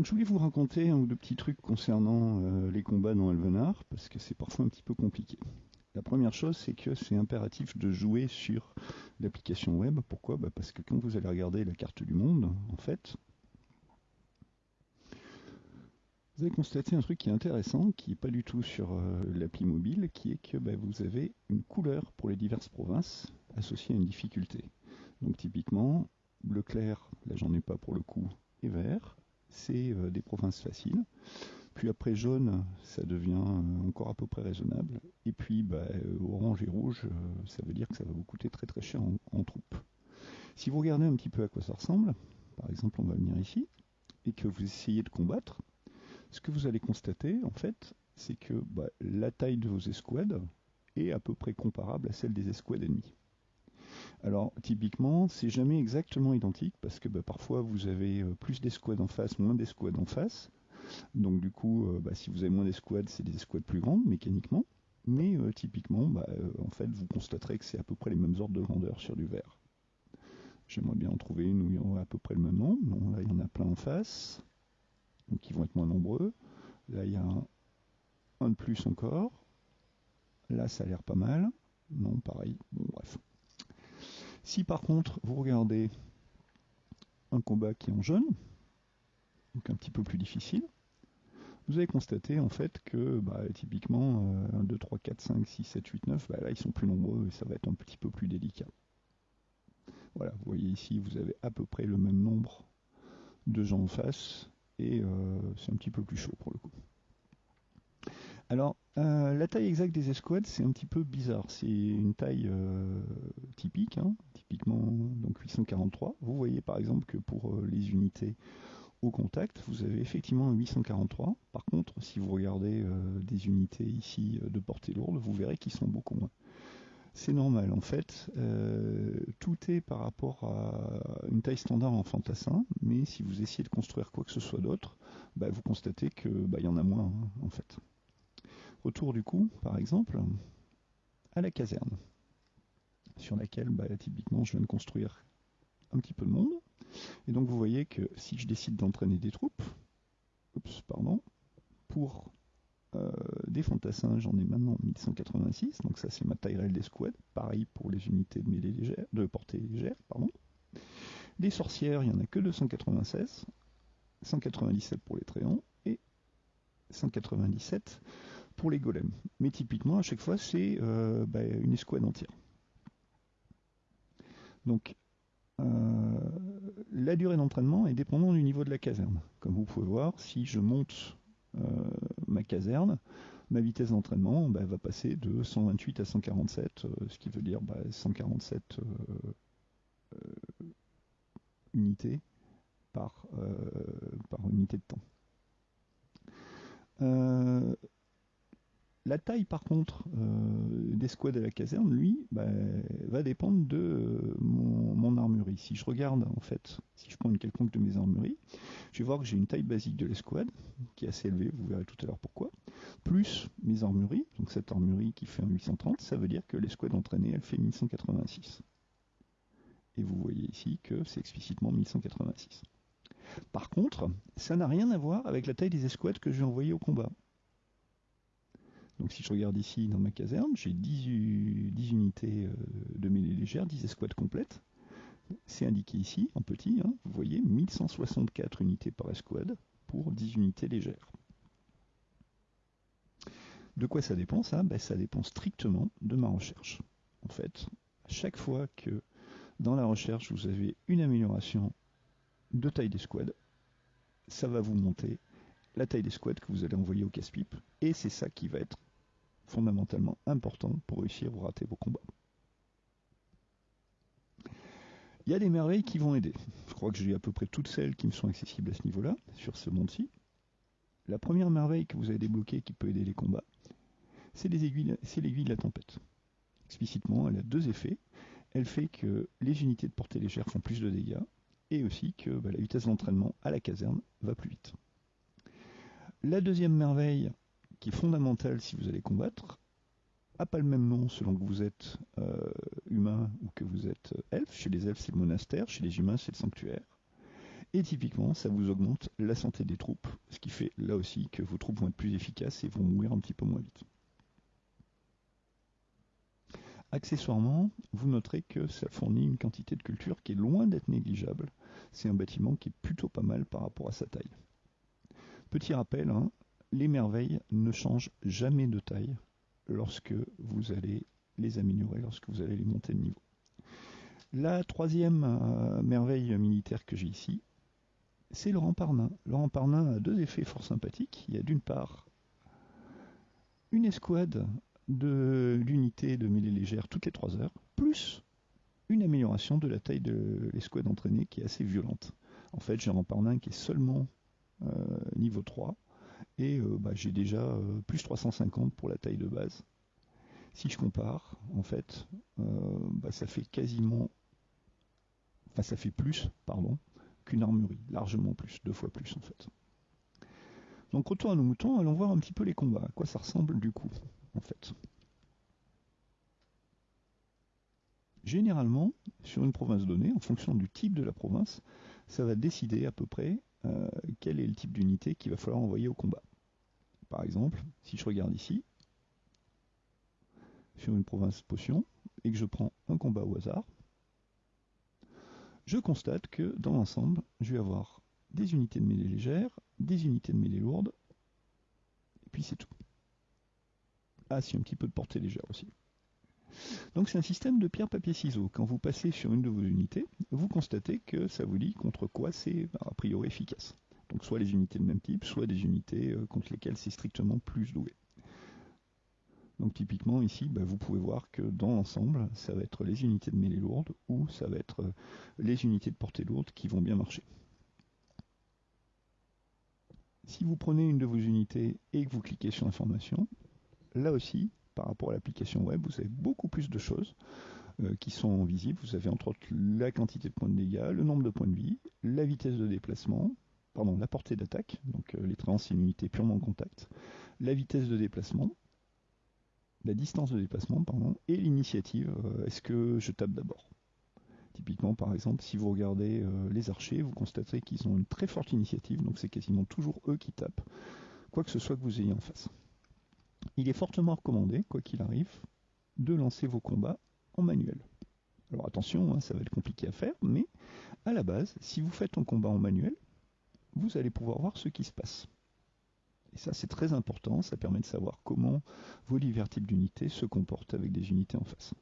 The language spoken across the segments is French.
Donc je voulais vous raconter un ou deux petits trucs concernant euh, les combats dans Elvenar, parce que c'est parfois un petit peu compliqué. La première chose, c'est que c'est impératif de jouer sur l'application web. Pourquoi? Bah, Parce que quand vous allez regarder la carte du monde, en fait, vous allez constater un truc qui est intéressant, qui n'est pas du tout sur euh, l'appli mobile, qui est que bah, vous avez une couleur pour les diverses provinces associée à une difficulté. Donc typiquement, bleu clair, là j'en ai pas pour le coup, et vert, c'est euh, des provinces faciles. Puis après jaune, ça devient euh, encore à peu près raisonnable. Et puis bah, euh, orange et rouge, ça veut dire que ça va vous coûter très très cher en, troupes. Si vous regardez un petit peu à quoi ça ressemble, par exemple on va venir ici, et que vous essayez de combattre, ce que vous allez constater en fait, c'est que bah, la taille de vos escouades est à peu près comparable à celle des escouades ennemies. Alors typiquement, c'est jamais exactement identique parce que bah, parfois vous avez euh, plus d'escouades en face, moins d'escouades en face. Donc du coup, euh, bah, si vous avez moins d'escouades, c'est des escouades plus grandes mécaniquement. Mais euh, typiquement, bah, en fait, vous constaterez que c'est à peu près les mêmes ordres de grandeur sur du vert. J'aimerais bien en trouver une où il y aura à peu près le même nombre. Bon, là, il y en a plein en face. Donc ils vont être moins nombreux. Là, il y a un, un de plus encore. Là, ça a l'air pas mal. Non, pareil. Bon, bref. Si par contre vous regardez un combat qui est en jaune, donc un petit peu plus difficile, vous allez constater en fait que bah, typiquement 1, 2, 3, 4, 5, 6, 7, 8, 9, là ils sont plus nombreux et ça va être un petit peu plus délicat. Voilà, vous voyez ici, vous avez à peu près le même nombre de gens en face et euh, c'est un petit peu plus chaud pour le coup. Euh, la taille exacte des escouades, c'est un petit peu bizarre. C'est une taille euh, typique, hein, typiquement donc 843. Vous voyez par exemple que pour euh, les unités au contact, vous avez effectivement un 843. Par contre, si vous regardez des unités ici de portée lourde, vous verrez qu'ils sont beaucoup moins. C'est normal, en fait, tout est par rapport à une taille standard en fantassin, mais si vous essayez de construire quoi que ce soit d'autre, bah, vous constatez que bah, y en a moins, hein, en fait. Retour du coup, par exemple, à la caserne, sur laquelle bah, typiquement je viens de construire un petit peu de monde. Et donc vous voyez que si je décide d'entraîner des troupes, oups, pardon, pour euh, des fantassins, j'en ai maintenant 1186, donc ça c'est ma taille réelle d'escouade, pareil pour les unités de mêlée légère, de portée légère, pardon. Les sorcières, il n'y en a que 296, 197 pour les tréants, et 197 pour les golems. Mais typiquement, à chaque fois, c'est euh, bah, une escouade entière. Donc, euh, la durée d'entraînement est dépendante du niveau de la caserne. Comme vous pouvez voir, si je monte euh, ma caserne, ma vitesse d'entraînement bah, va passer de 128 à 147, ce qui veut dire 147 bah, unités par, par unité de temps. La taille, par contre, euh, des squads à la caserne, lui, bah, va dépendre de euh, mon, armurerie. Si je regarde, en fait, si je prends une quelconque de mes armureries, je vais voir que j'ai une taille basique de l'escouade, qui est assez élevée, vous verrez tout à l'heure pourquoi, plus mes armureries, donc cette armurerie qui fait un 830, ça veut dire que l'escouade entraînée, elle fait 1186. Et vous voyez ici que c'est explicitement 1186. Par contre, ça n'a rien à voir avec la taille des escouades que je vais envoyer au combat. Donc si je regarde ici dans ma caserne, j'ai 10, unités euh, de mêlée légère, 10 escouades complètes. C'est indiqué ici, en petit, hein, vous voyez, 1164 unités par escouade pour 10 unités légères. De quoi ça dépend ça? Ben, Ça dépend strictement de ma recherche. En fait, à chaque fois que dans la recherche vous avez une amélioration de taille d'escouade, ça va vous monter la taille d'escouade que vous allez envoyer au casse-pipe, et c'est ça qui va être fondamentalement important pour réussir ou rater vos combats. Il y a des merveilles qui vont aider. Je crois que j'ai à peu près toutes celles qui me sont accessibles à ce niveau-là, sur ce monde-ci. La première merveille que vous avez débloquée qui peut aider les combats, c'est l'aiguille de la tempête. Explicitement, elle a deux effets. Elle fait que les unités de portée légère font plus de dégâts, et aussi que bah, la vitesse d'entraînement à la caserne va plus vite. La deuxième merveille, qui est fondamental si vous allez combattre, a pas le même nom selon que vous êtes euh, humain ou que vous êtes elfe. Chez les elfes, c'est le monastère, chez les humains, c'est le sanctuaire. Et typiquement, ça vous augmente la santé des troupes, ce qui fait là aussi que vos troupes vont être plus efficaces et vont mourir un petit peu moins vite. Accessoirement, vous noterez que ça fournit une quantité de culture qui est loin d'être négligeable. C'est un bâtiment qui est plutôt pas mal par rapport à sa taille. Petit rappel, hein, les merveilles ne changent jamais de taille lorsque vous allez les améliorer, lorsque vous allez les monter de niveau. La troisième euh, merveille militaire que j'ai ici, c'est Laurent Parnin. Laurent Parnin a deux effets fort sympathiques. Il y a d'une part une escouade de l'unité de mêlée légère toutes les 3 heures, plus une amélioration de la taille de l'escouade entraînée qui est assez violente. En fait, j'ai un Parnin qui est seulement euh, niveau 3, et euh, bah, j'ai déjà euh, plus 350 pour la taille de base. Si je compare, en fait, bah, ça fait quasiment, enfin ça fait plus, pardon, qu'une armurerie, largement plus, deux fois plus en fait. Donc retour à nos moutons, allons voir un petit peu les combats, à quoi ça ressemble du coup en fait. Généralement, sur une province donnée, en fonction du type de la province, ça va décider à peu près euh, quel est le type d'unité qu'il va falloir envoyer au combat. Par exemple, si je regarde ici, sur une province potion, et que je prends un combat au hasard, je constate que dans l'ensemble, je vais avoir des unités de mêlée légère, des unités de mêlée lourde, et puis c'est tout. Ah si, un petit peu de portée légère aussi. Donc c'est un système de pierre, papier, ciseaux. Quand vous passez sur une de vos unités, vous constatez que ça vous dit contre quoi c'est a priori efficace. Donc soit les unités de même type, soit des unités euh, contre lesquelles c'est strictement plus doué. Donc typiquement ici, bah, vous pouvez voir que dans l'ensemble, ça va être les unités de mêlée lourde ou ça va être euh, les unités de portée lourde qui vont bien marcher. Si vous prenez une de vos unités et que vous cliquez sur information, là aussi, par rapport à l'application web, vous avez beaucoup plus de choses euh, qui sont visibles. Vous avez entre autres la quantité de points de dégâts, le nombre de points de vie, la vitesse de déplacement, la portée d'attaque, donc euh, les trains c'est une unité purement contact, la vitesse de déplacement, la distance de déplacement, pardon, et l'initiative. Euh, est-ce que je tape d'abord? Typiquement, par exemple, si vous regardez les archers, vous constaterez qu'ils ont une très forte initiative, donc c'est quasiment toujours eux qui tapent, quoi que ce soit que vous ayez en face il est fortement recommandé, quoi qu'il arrive, de lancer vos combats en manuel. Alors attention, hein, ça va être compliqué à faire, mais à la base, si vous faites un combat en manuel, vous allez pouvoir voir ce qui se passe. Et ça, c'est très important, ça permet de savoir comment vos divers types d'unités se comportent avec des unités en face.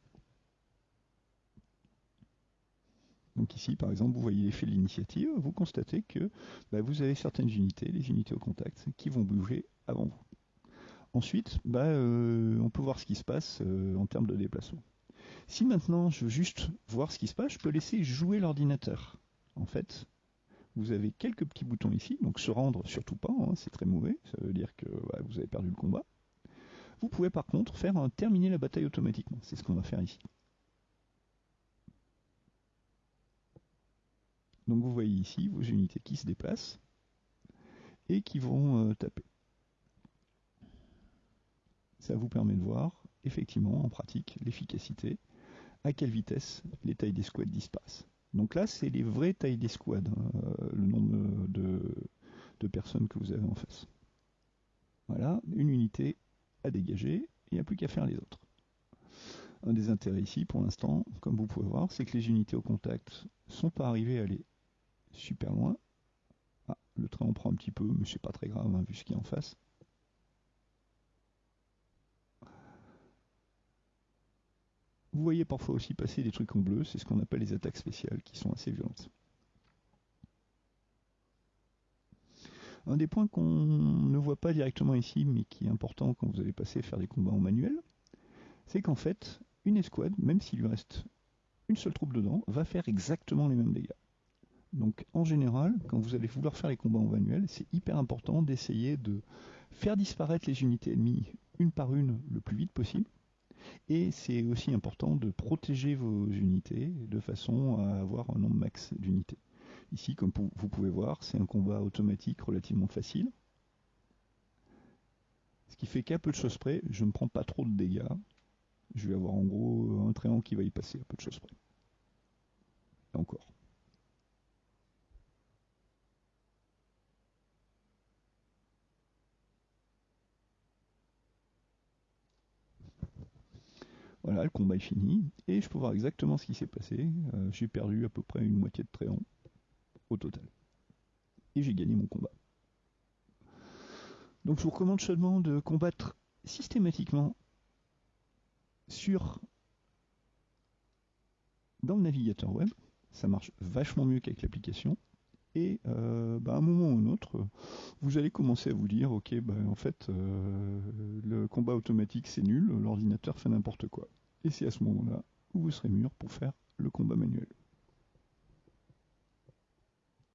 Donc ici, par exemple, vous voyez l'effet de l'initiative, vous constatez que bah, vous avez certaines unités, les unités au contact, qui vont bouger avant vous. Ensuite, bah, euh, on peut voir ce qui se passe euh, en termes de déplacement. Si maintenant je veux juste voir ce qui se passe, je peux laisser jouer l'ordinateur. En fait, vous avez quelques petits boutons ici, donc se rendre surtout pas, hein, c'est très mauvais, ça veut dire que vous avez perdu le combat. Vous pouvez par contre faire terminer la bataille automatiquement, c'est ce qu'on va faire ici. Donc vous voyez ici vos unités qui se déplacent et qui vont euh, taper ça vous permet de voir effectivement en pratique l'efficacité, à quelle vitesse les tailles des squads disparaissent. Donc là, c'est les vraies tailles des euh, le nombre de, personnes que vous avez en face. Voilà, une unité à dégager, il n'y a plus qu'à faire les autres. Un des intérêts ici, pour l'instant, comme vous pouvez voir, c'est que les unités au contact sont pas arrivées à aller super loin. Ah, le train en prend un petit peu, mais c'est pas très grave, hein, vu ce qu'il y a en face. Vous voyez parfois aussi passer des trucs en bleu, c'est ce qu'on appelle les attaques spéciales, qui sont assez violentes. Un des points qu'on ne voit pas directement ici, mais qui est important quand vous allez passer faire des combats en manuel, c'est qu'en fait, une escouade, même s'il lui reste une seule troupe dedans, va faire exactement les mêmes dégâts. Donc en général, quand vous allez vouloir faire les combats en manuel, c'est hyper important d'essayer de faire disparaître les unités ennemies une par une le plus vite possible, et c'est aussi important de protéger vos unités de façon à avoir un nombre max d'unités. Ici, comme vous pouvez voir, c'est un combat automatique relativement facile. Ce qui fait qu'à peu de choses près, je ne prends pas trop de dégâts. Je vais avoir en gros un tréant qui va y passer à peu de choses près. Et encore. Voilà, le combat est fini, et je peux voir exactement ce qui s'est passé. Euh, j'ai perdu à peu près une moitié de tréant au total. Et j'ai gagné mon combat. Donc je vous recommande seulement de combattre systématiquement dans le navigateur web. Ça marche vachement mieux qu'avec l'application. Et euh, bah, à un moment ou un autre, vous allez commencer à vous dire, ok, bah, en fait, euh, le combat automatique c'est nul, l'ordinateur fait n'importe quoi. Et c'est à ce moment-là où vous serez mûr pour faire le combat manuel.